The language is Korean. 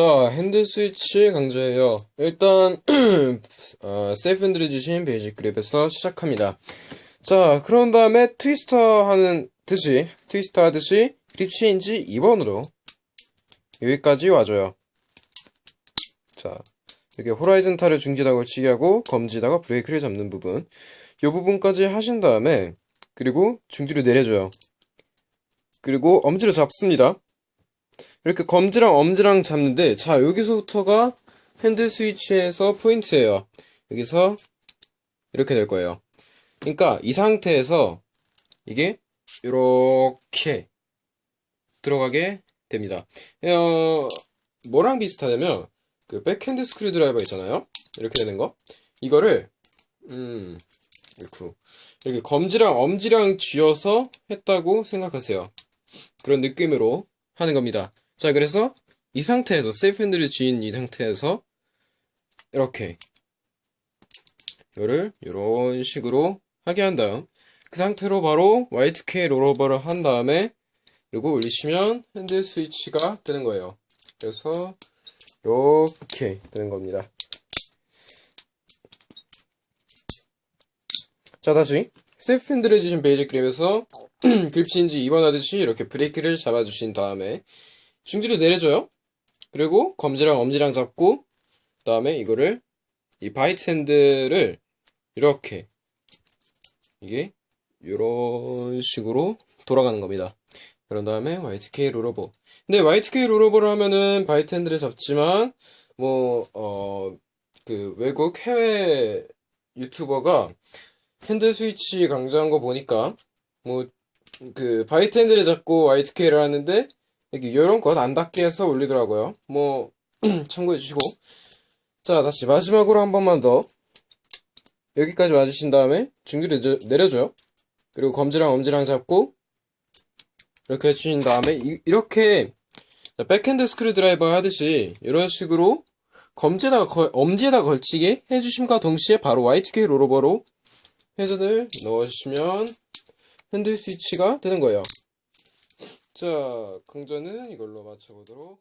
자, handle switch 강좌예요. 일단 어, safe handle을 쥐신 basic grip에서 시작합니다. 자, 그런 다음에 twister 하는 듯이 twister 하듯이 grip change 2번으로 여기까지 와줘요. 자, 이렇게 horizontal을 중지다 걸치기 하고 검지다가 브레이크를 잡는 부분 이 부분까지 하신 다음에 그리고 중지를 내려줘요. 그리고 엄지를 잡습니다. 이렇게 검지랑 엄지랑 잡는데 자 여기서부터가 핸들 스위치에서 포인트예요. 여기서 이렇게 될 거예요. 그러니까 이 상태에서 이게 이렇게 들어가게 됩니다. 어, 뭐랑 비슷하냐면 그 백핸드 스크류 드라이버 있잖아요. 이렇게 되는 거. 이거를 음 이렇게 이렇게 검지랑 엄지랑 쥐어서 했다고 생각하세요. 그런 느낌으로 하는 겁니다 자, 그래서 이 상태에서 세이프 핸들을 쥐인 이 상태에서 이렇게 이거를 이런 식으로 하게 한 다음 그 상태로 바로 Y2K 롤오버를 한 다음에 그리고 올리시면 핸들 스위치가 되는 거예요. 그래서 이렇게 되는 겁니다. 자, 다시 safe handle을 쥐신 basic grip에서 grip change 2번 하듯이 이렇게 브레이크를 잡아주신 다음에 중지를 내려줘요. 그리고 검지랑 엄지랑 잡고 그 다음에 이거를 이 bite handle을 이렇게 이게 이런 식으로 돌아가는 겁니다. 그런 다음에 Y2K rollover 근데 Y2K rollover를 하면은 bite handle을 잡지만 뭐 어 그 외국 해외 유튜버가 핸들 스위치 강조한 거 보니까 뭐 그 바이트 핸들을 잡고 Y2K를 하는데 이렇게 이런 것 안 닿게 해서 올리더라고요. 뭐 참고해 주시고 자 다시 마지막으로 한 번만 더 여기까지 맞으신 다음에 중지를 내려줘요. 그리고 검지랑 엄지랑 잡고 이렇게 해주신 다음에 이, 렇게 백핸드 스크류 드라이버 하듯이 이런 식으로 검지에다가 걸, 엄지에다 걸치게 해주심과 동시에 바로 Y2K 롤오버로 회전을 넣어주시면 핸들 스위치가 되는 거예요. 자, 강좌는 이걸로 마쳐보도록